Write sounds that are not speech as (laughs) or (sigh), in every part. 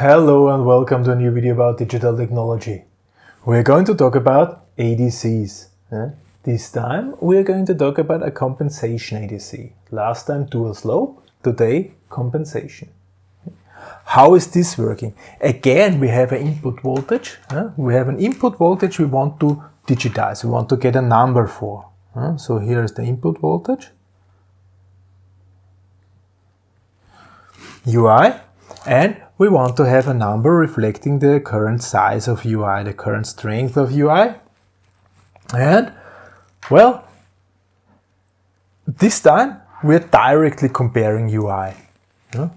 Hello and welcome to a new video about digital technology. We're going to talk about ADCs. Eh? This time we're going to talk about a compensation ADC. Last time dual slope, today compensation. How is this working? Again, we have an input voltage. Eh? We have an input voltage we want to digitize. We want to get a number for. Eh? So here is the input voltage. UI and we want to have a number reflecting the current size of UI, the current strength of UI. And, well, this time we're directly comparing UI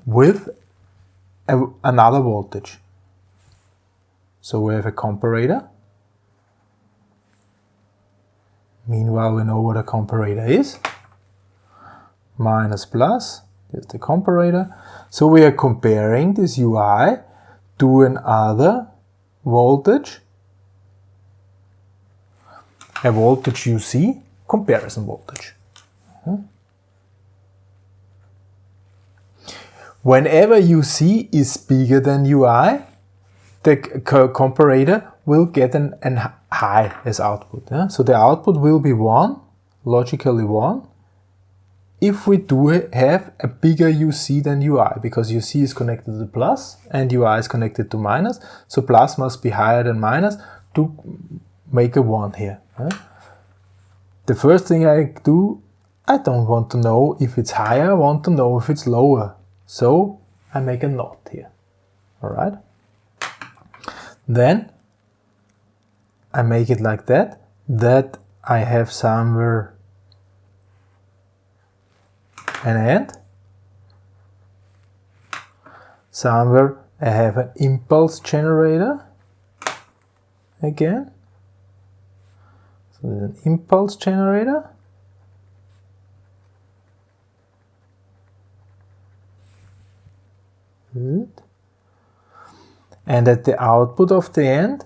with a, another voltage. So we have a comparator. Meanwhile, we know what a comparator is. Minus plus, here's the comparator. So we are comparing this UI to another voltage, a voltage UC comparison voltage. Hmm? Whenever UC is bigger than UI, the comparator will get an, an high as output. Yeah? So the output will be 1, logically 1, if we do have a bigger UC than UI, because UC is connected to plus and UI is connected to minus, so plus must be higher than minus to make a 1 here. The first thing I do, I don't want to know if it's higher, I want to know if it's lower. So I make a NOT here. Alright? Then I make it like that, that I have somewhere an AND. Somewhere I have an impulse generator again. So there's an impulse generator. Good. And at the output of the AND,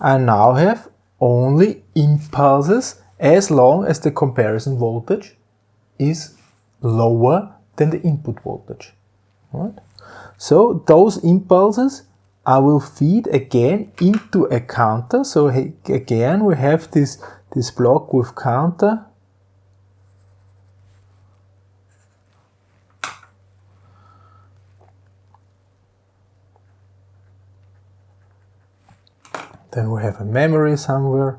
I now have only impulses as long as the comparison voltage is lower than the input voltage. Right? So those impulses I will feed again into a counter. So again we have this, this block with counter. Then we have a memory somewhere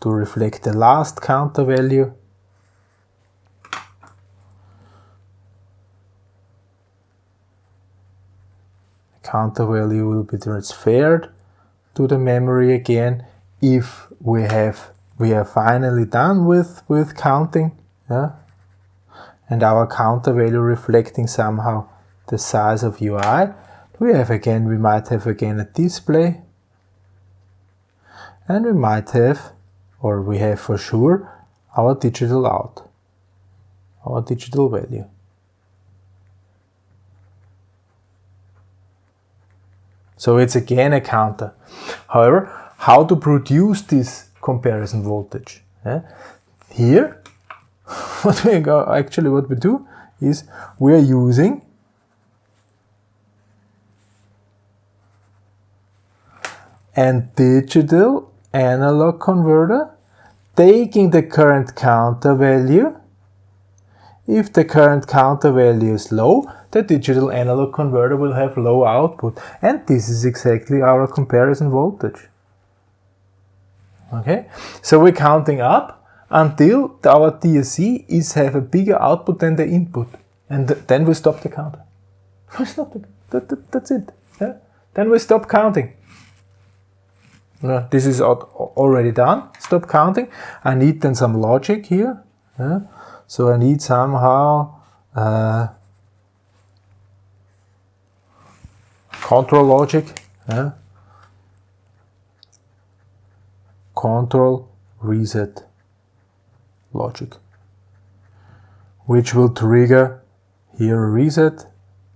to reflect the last counter value. Counter value will be transferred to the memory again if we have we are finally done with with counting yeah? And our counter value reflecting somehow the size of UI we have again we might have again a display. And we might have or we have for sure our digital out our digital value So it's again a counter. However, how to produce this comparison voltage? Yeah? Here, (laughs) what we go, actually what we do is we are using a digital analog converter taking the current counter value. If the current counter value is low, the digital analog converter will have low output. And this is exactly our comparison voltage. Okay, so we're counting up until our DSC is have a bigger output than the input. And th then we stop the counter. (laughs) We stop the, that, that, that's it. Yeah? Then we stop counting. This is already done. Stop counting. I need then some logic here. Yeah? So I need somehow uh, control logic, yeah? control reset logic, which will trigger here a reset.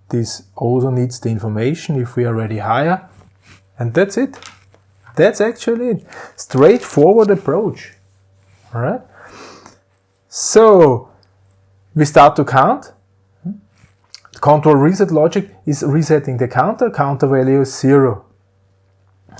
This also needs the information if we are already higher. And that's it. That's actually it. Straightforward approach. All right. So we start to count. The control reset logic is resetting the counter, counter value is zero.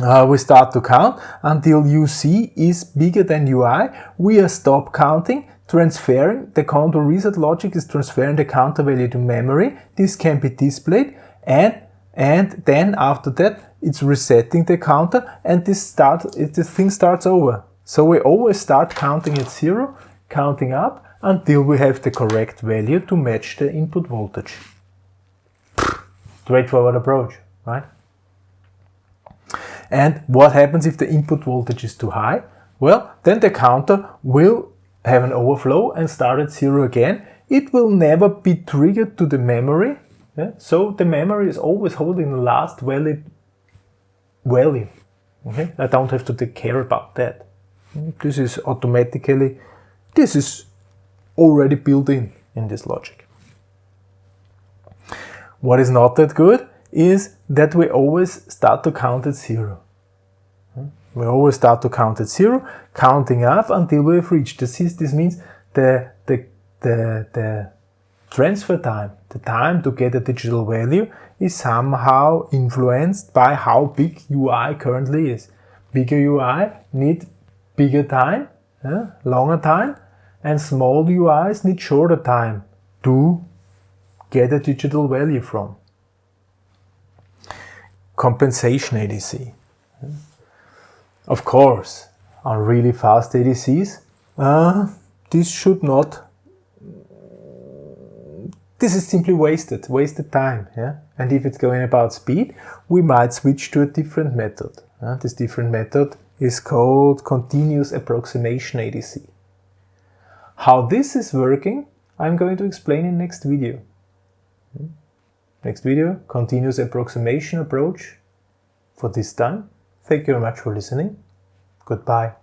Uh, we start to count until UC is bigger than UI. We are stop counting, transferring, the control reset logic is transferring the counter value to memory. This can be displayed and, and then after that it's resetting the counter and this, start, this thing starts over. So we always start counting at zero, counting up until we have the correct value to match the input voltage. Straightforward approach, right? And what happens if the input voltage is too high? Well, then the counter will have an overflow and start at zero again. It will never be triggered to the memory. Yeah? So the memory is always holding the last valid value. Okay? I don't have to take care about that. This is automatically, this is already built in in this logic. What is not that good is that we always start to count at zero. Hmm? We always start to count at zero, counting up until we've reached this. This means the, the, the, the transfer time, the time to get a digital value is somehow influenced by how big UI currently is. Bigger UI need bigger time, longer time, and small UIs need shorter time to get a digital value from. Compensation ADC. Of course, on really fast ADCs, uh, this should not, this is simply wasted, wasted time. Yeah? And if it's going about speed, we might switch to a different method. Uh, this different method is called continuous approximation ADC. How this is working, I'm going to explain in next video. Next video, continuous approximation approach for this time. Thank you very much for listening. Goodbye.